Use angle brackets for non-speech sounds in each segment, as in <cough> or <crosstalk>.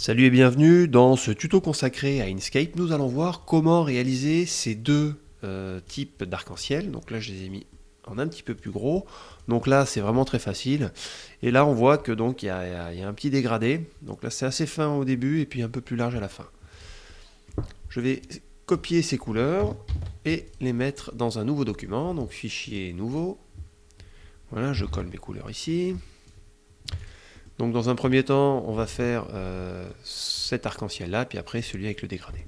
Salut et bienvenue dans ce tuto consacré à Inkscape. Nous allons voir comment réaliser ces deux euh, types d'arc-en-ciel. Donc là je les ai mis en un petit peu plus gros. Donc là c'est vraiment très facile. Et là on voit que donc il y, a un petit dégradé. Donc là c'est assez fin au début et puis un peu plus large à la fin. Je vais copier ces couleurs et les mettre dans un nouveau document. Donc fichier nouveau. Voilà, je colle mes couleurs ici. Donc dans un premier temps, on va faire euh, cet arc-en-ciel là, puis après celui avec le dégradé.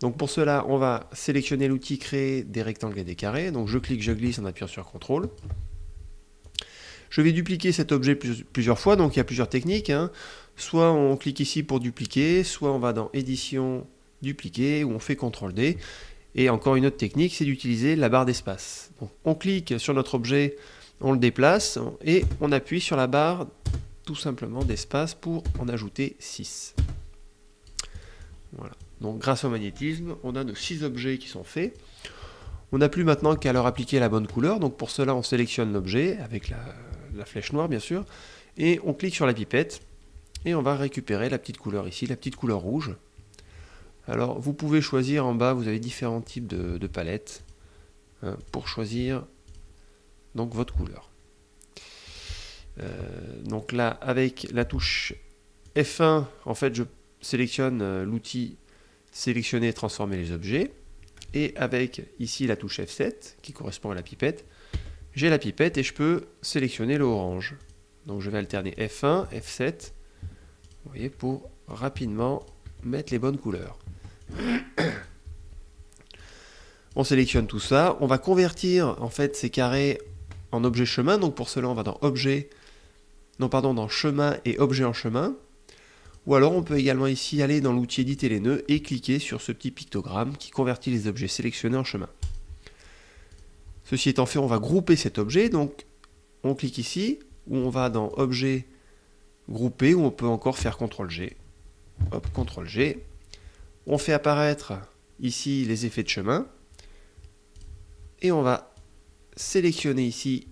Donc pour cela, on va sélectionner l'outil créer des rectangles et des carrés. Donc je clique, je glisse en appuyant sur CTRL. Je vais dupliquer cet objet plusieurs fois, donc il y a plusieurs techniques. Hein. Soit on clique ici pour dupliquer, soit on va dans édition, dupliquer, ou on fait CTRL D. Et encore une autre technique, c'est d'utiliser la barre d'espace. On clique sur notre objet, on le déplace, et on appuie sur la barre tout simplement d'espace pour en ajouter 6. Voilà. Donc grâce au magnétisme, on a nos 6 objets qui sont faits. On n'a plus maintenant qu'à leur appliquer la bonne couleur. Donc pour cela, on sélectionne l'objet avec la, flèche noire bien sûr. Et on clique sur la pipette. Et on va récupérer la petite couleur ici, la petite couleur rouge. Alors vous pouvez choisir en bas, vous avez différents types de, palettes hein, pour choisir donc votre couleur. Euh, donc là, avec la touche F1, en fait, je sélectionne euh, l'outil sélectionner, transformer les objets. Et avec ici la touche F7, qui correspond à la pipette, j'ai la pipette et je peux sélectionner le orange. Donc je vais alterner F1, F7, vous voyez, pour rapidement mettre les bonnes couleurs. <coughs> On sélectionne tout ça, on va convertir en fait ces carrés en objet chemin, donc pour cela on va dans objet, non pardon, dans chemin et objet en chemin, ou alors on peut également ici aller dans l'outil éditer les nœuds et cliquer sur ce petit pictogramme qui convertit les objets sélectionnés en chemin. Ceci étant fait, on va grouper cet objet, donc on clique ici, ou on va dans objet grouper, ou on peut encore faire CTRL-G. Hop, CTRL-G. On fait apparaître ici les effets de chemin, et on va sélectionner ici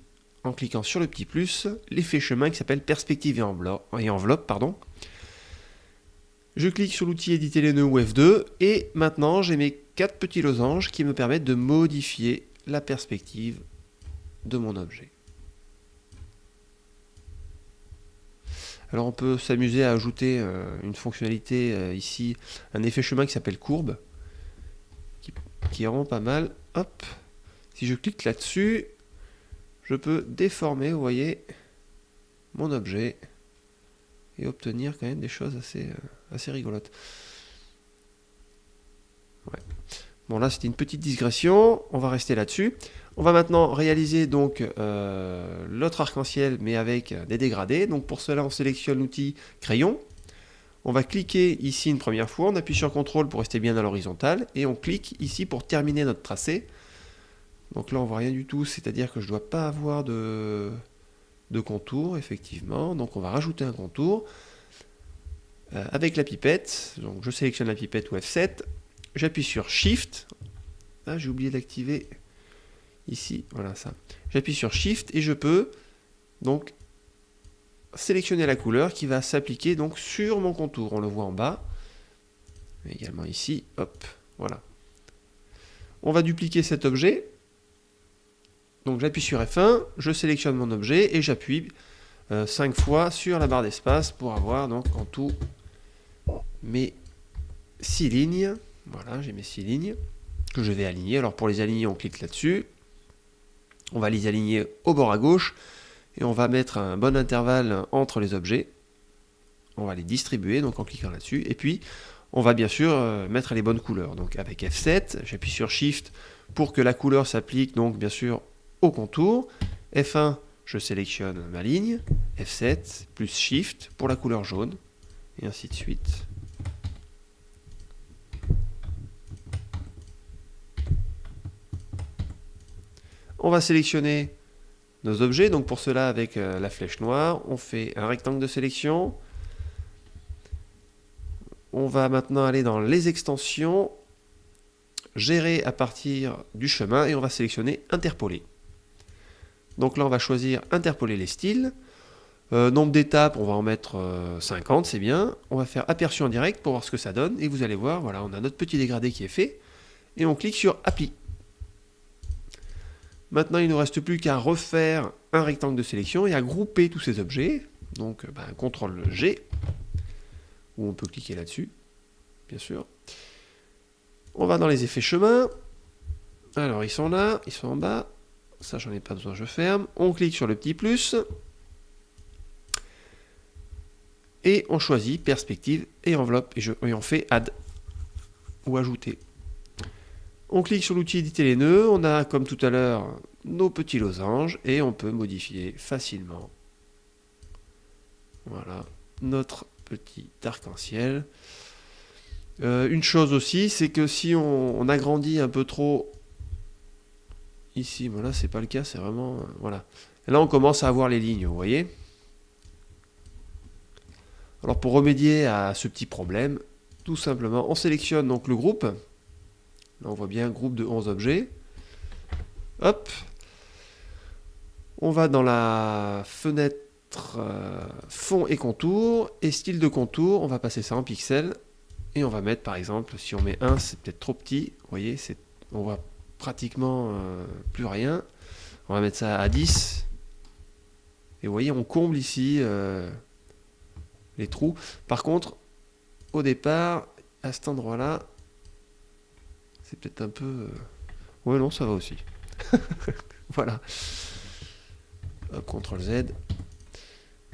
en cliquant sur le petit plus, l'effet chemin qui s'appelle perspective et enveloppe. pardon. Je clique sur l'outil éditer les nœuds ou F2 et maintenant j'ai mes quatre petits losanges qui me permettent de modifier la perspective de mon objet. Alors on peut s'amuser à ajouter euh, une fonctionnalité euh, ici, un effet chemin qui s'appelle courbe, qui, qui est pas mal. Hop, si je clique là-dessus, je peux déformer, vous voyez, mon objet et obtenir quand même des choses assez, euh, rigolotes. Bon là c'était une petite digression, on va rester là-dessus. On va maintenant réaliser donc euh, l'autre arc-en-ciel mais avec des dégradés. Donc pour cela on sélectionne l'outil crayon. On va cliquer ici une première fois, on appuie sur CTRL pour rester bien à l'horizontale et on clique ici pour terminer notre tracé. Donc là, on voit rien du tout, c'est-à-dire que je ne dois pas avoir de, contour, effectivement. Donc on va rajouter un contour euh, avec la pipette. Donc je sélectionne la pipette ou F7, j'appuie sur Shift. Ah, j'ai oublié d'activer ici, voilà ça. J'appuie sur Shift et je peux donc sélectionner la couleur qui va s'appliquer donc sur mon contour. On le voit en bas, également ici, hop, voilà. On va dupliquer cet objet donc j'appuie sur F1, je sélectionne mon objet et j'appuie 5 euh, fois sur la barre d'espace pour avoir donc en tout mes 6 lignes. Voilà, j'ai mes 6 lignes que je vais aligner. Alors pour les aligner, on clique là-dessus. On va les aligner au bord à gauche et on va mettre un bon intervalle entre les objets. On va les distribuer donc en cliquant là-dessus. Et puis on va bien sûr euh, mettre les bonnes couleurs. Donc avec F7, j'appuie sur Shift pour que la couleur s'applique donc bien sûr au contour. F1, je sélectionne ma ligne. F7, plus Shift pour la couleur jaune. Et ainsi de suite. On va sélectionner nos objets. Donc pour cela, avec euh, la flèche noire, on fait un rectangle de sélection. On va maintenant aller dans les extensions, gérer à partir du chemin et on va sélectionner interpoler. Donc là, on va choisir interpoler les styles. Euh, nombre d'étapes, on va en mettre 50, c'est bien. On va faire aperçu en direct pour voir ce que ça donne. Et vous allez voir, voilà, on a notre petit dégradé qui est fait. Et on clique sur Appli. Maintenant, il ne nous reste plus qu'à refaire un rectangle de sélection et à grouper tous ces objets. Donc, ben, CTRL G, ou on peut cliquer là-dessus, bien sûr. On va dans les effets chemin. Alors, ils sont là, ils sont en bas. Ça, j'en ai pas besoin, je ferme. On clique sur le petit plus. Et on choisit perspective et enveloppe. Et, je, et on fait add ou ajouter. On clique sur l'outil éditer les nœuds. On a, comme tout à l'heure, nos petits losanges. Et on peut modifier facilement. Voilà, notre petit arc-en-ciel. Euh, une chose aussi, c'est que si on, agrandit un peu trop ici, voilà, c'est pas le cas, c'est vraiment... Euh, voilà. là, on commence à avoir les lignes, vous voyez Alors, pour remédier à ce petit problème, tout simplement, on sélectionne donc le groupe. Là, on voit bien un groupe de 11 objets. Hop On va dans la fenêtre euh, fond et contour, et style de contour, on va passer ça en pixels, et on va mettre par exemple, si on met 1, c'est peut-être trop petit, vous voyez, on voit pratiquement euh, plus rien, on va mettre ça à 10, et vous voyez, on comble ici euh, les trous. Par contre, au départ, à cet endroit-là, c'est peut-être un peu... Ouais, non, ça va aussi. <laughs> voilà. CTRL Z.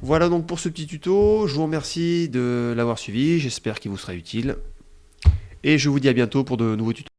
Voilà donc pour ce petit tuto, je vous remercie de l'avoir suivi, j'espère qu'il vous sera utile. Et je vous dis à bientôt pour de nouveaux tutos.